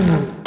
Угу.